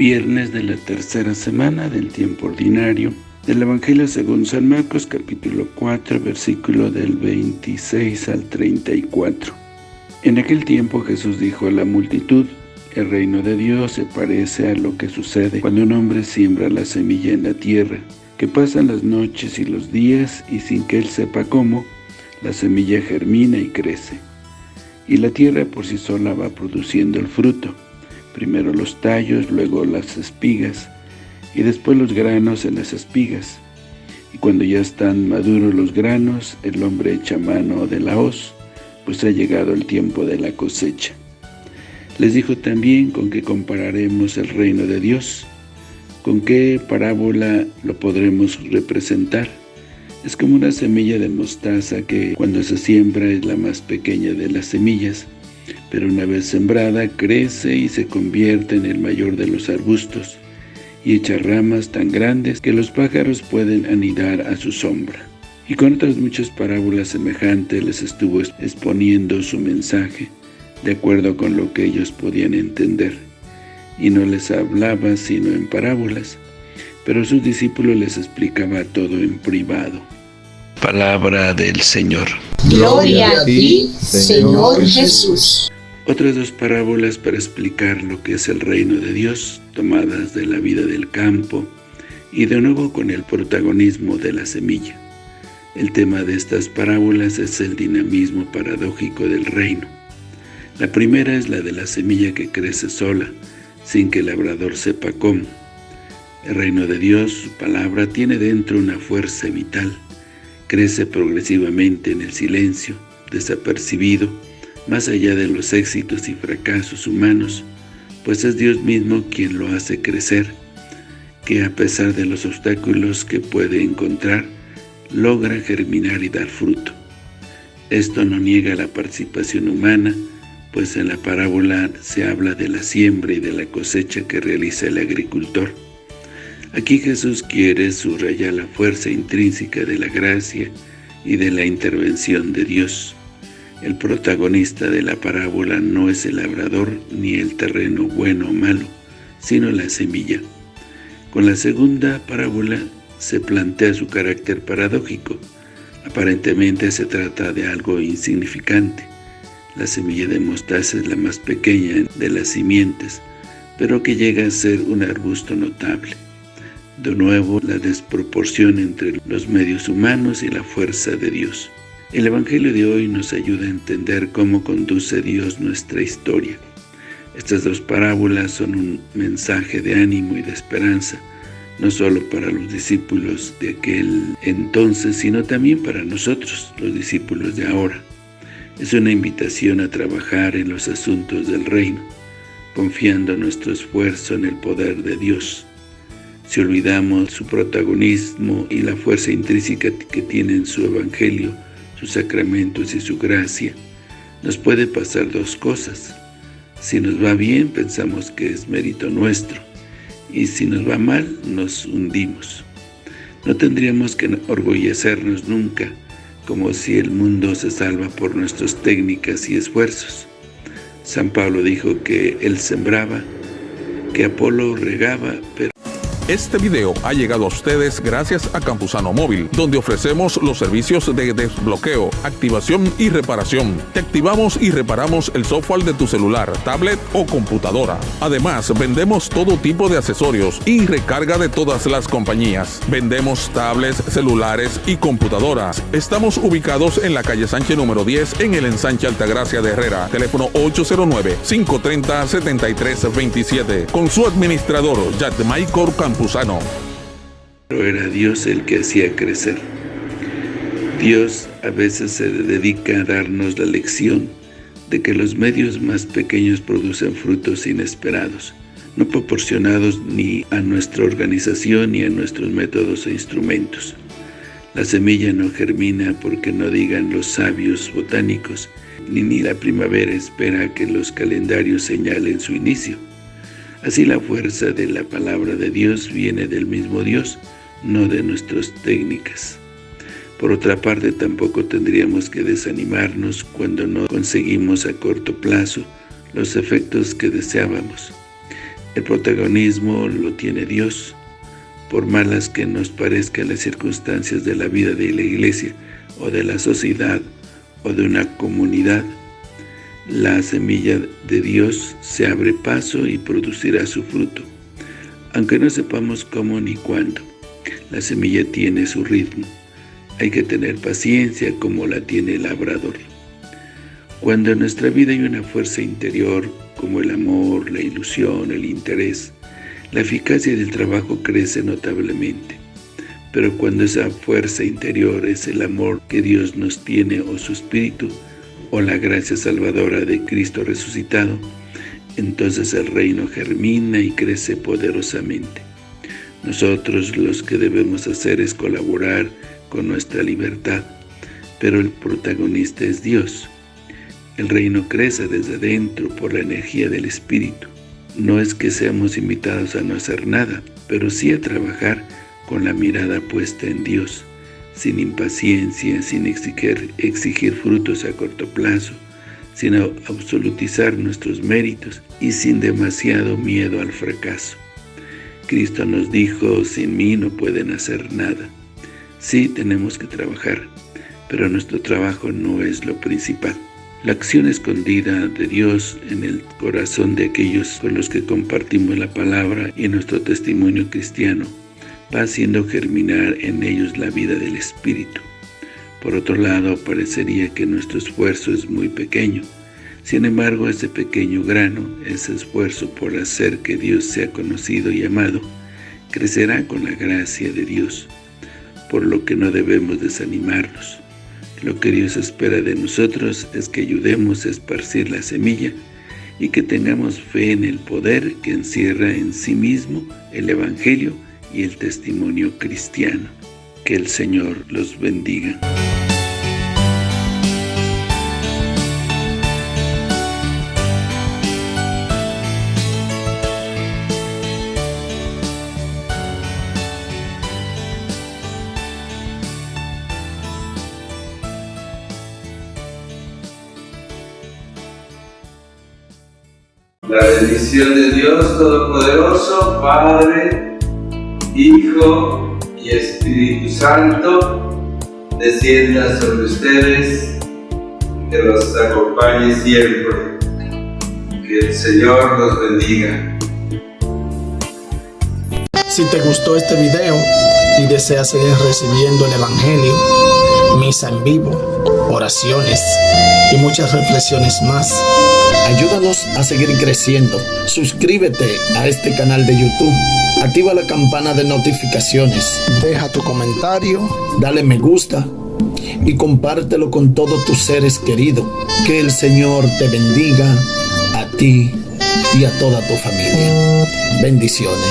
Viernes de la tercera semana del tiempo ordinario del Evangelio según San Marcos capítulo 4 versículo del 26 al 34. En aquel tiempo Jesús dijo a la multitud, el reino de Dios se parece a lo que sucede cuando un hombre siembra la semilla en la tierra, que pasan las noches y los días y sin que él sepa cómo, la semilla germina y crece. Y la tierra por sí sola va produciendo el fruto, primero los tallos, luego las espigas, y después los granos en las espigas. Y cuando ya están maduros los granos, el hombre echa mano de la hoz, pues ha llegado el tiempo de la cosecha. Les dijo también con qué compararemos el reino de Dios, con qué parábola lo podremos representar. Es como una semilla de mostaza que cuando se siembra es la más pequeña de las semillas, pero una vez sembrada crece y se convierte en el mayor de los arbustos, y echa ramas tan grandes que los pájaros pueden anidar a su sombra. Y con otras muchas parábolas semejantes les estuvo exponiendo su mensaje, de acuerdo con lo que ellos podían entender. Y no les hablaba sino en parábolas, pero sus discípulos les explicaba todo en privado. Palabra del Señor. Gloria a ti, Señor Jesús. Otras dos parábolas para explicar lo que es el reino de Dios, tomadas de la vida del campo, y de nuevo con el protagonismo de la semilla. El tema de estas parábolas es el dinamismo paradójico del reino. La primera es la de la semilla que crece sola, sin que el labrador sepa cómo. El reino de Dios, su palabra, tiene dentro una fuerza vital. Crece progresivamente en el silencio, desapercibido, más allá de los éxitos y fracasos humanos, pues es Dios mismo quien lo hace crecer, que a pesar de los obstáculos que puede encontrar, logra germinar y dar fruto. Esto no niega la participación humana, pues en la parábola se habla de la siembra y de la cosecha que realiza el agricultor. Aquí Jesús quiere subrayar la fuerza intrínseca de la gracia y de la intervención de Dios. El protagonista de la parábola no es el labrador ni el terreno bueno o malo, sino la semilla. Con la segunda parábola se plantea su carácter paradójico. Aparentemente se trata de algo insignificante, la semilla de mostaza es la más pequeña de las simientes, pero que llega a ser un arbusto notable. De nuevo, la desproporción entre los medios humanos y la fuerza de Dios. El Evangelio de hoy nos ayuda a entender cómo conduce Dios nuestra historia. Estas dos parábolas son un mensaje de ánimo y de esperanza, no solo para los discípulos de aquel entonces, sino también para nosotros, los discípulos de ahora. Es una invitación a trabajar en los asuntos del reino, confiando nuestro esfuerzo en el poder de Dios. Si olvidamos su protagonismo y la fuerza intrínseca que tiene en su Evangelio, sus sacramentos y su gracia, nos puede pasar dos cosas. Si nos va bien, pensamos que es mérito nuestro, y si nos va mal, nos hundimos. No tendríamos que orgullecernos nunca como si el mundo se salva por nuestras técnicas y esfuerzos. San Pablo dijo que él sembraba, que Apolo regaba, pero este video ha llegado a ustedes gracias a Campusano Móvil, donde ofrecemos los servicios de desbloqueo, activación y reparación. Te activamos y reparamos el software de tu celular, tablet o computadora. Además, vendemos todo tipo de accesorios y recarga de todas las compañías. Vendemos tablets, celulares y computadoras. Estamos ubicados en la calle Sánchez número 10 en el ensanche Altagracia de Herrera. Teléfono 809-530-7327. Con su administrador, Jack Michael Pero era Dios el que hacía crecer. Dios a veces se dedica a darnos la lección de que los medios más pequeños producen frutos inesperados, no proporcionados ni a nuestra organización ni a nuestros métodos e instrumentos. La semilla no germina porque no digan los sabios botánicos, ni, ni la primavera espera que los calendarios señalen su inicio. Así la fuerza de la palabra de Dios viene del mismo Dios, no de nuestras técnicas. Por otra parte, tampoco tendríamos que desanimarnos cuando no conseguimos a corto plazo los efectos que deseábamos. El protagonismo lo tiene Dios, por malas que nos parezcan las circunstancias de la vida de la iglesia o de la sociedad o de una comunidad, la semilla de Dios se abre paso y producirá su fruto, aunque no sepamos cómo ni cuándo. La semilla tiene su ritmo. Hay que tener paciencia como la tiene el labrador. Cuando en nuestra vida hay una fuerza interior, como el amor, la ilusión, el interés, la eficacia del trabajo crece notablemente. Pero cuando esa fuerza interior es el amor que Dios nos tiene o su Espíritu, o la gracia salvadora de Cristo resucitado, entonces el reino germina y crece poderosamente. Nosotros los que debemos hacer es colaborar con nuestra libertad, pero el protagonista es Dios. El reino crece desde dentro por la energía del Espíritu. No es que seamos invitados a no hacer nada, pero sí a trabajar con la mirada puesta en Dios, sin impaciencia, sin exigir, frutos a corto plazo, sin absolutizar nuestros méritos y sin demasiado miedo al fracaso. Cristo nos dijo, sin mí no pueden hacer nada. Sí, tenemos que trabajar, pero nuestro trabajo no es lo principal. La acción escondida de Dios en el corazón de aquellos con los que compartimos la palabra y nuestro testimonio cristiano va haciendo germinar en ellos la vida del Espíritu. Por otro lado, parecería que nuestro esfuerzo es muy pequeño. Sin embargo, ese pequeño grano, ese esfuerzo por hacer que Dios sea conocido y amado, crecerá con la gracia de Dios, por lo que no debemos desanimarnos. Lo que Dios espera de nosotros es que ayudemos a esparcir la semilla y que tengamos fe en el poder que encierra en sí mismo el Evangelio y el testimonio cristiano. Que el Señor los bendiga. La bendición de Dios Todopoderoso, Padre, Hijo y Espíritu Santo, descienda sobre ustedes, que los acompañe siempre. Que el Señor los bendiga. Si te gustó este video y deseas seguir recibiendo el Evangelio, misa en vivo, oraciones y muchas reflexiones más, Ayúdanos a seguir creciendo. Suscríbete a este canal de YouTube. Activa la campana de notificaciones. Deja tu comentario. Dale me gusta. Y compártelo con todos tus seres queridos. Que el Señor te bendiga a ti y a toda tu familia. Bendiciones.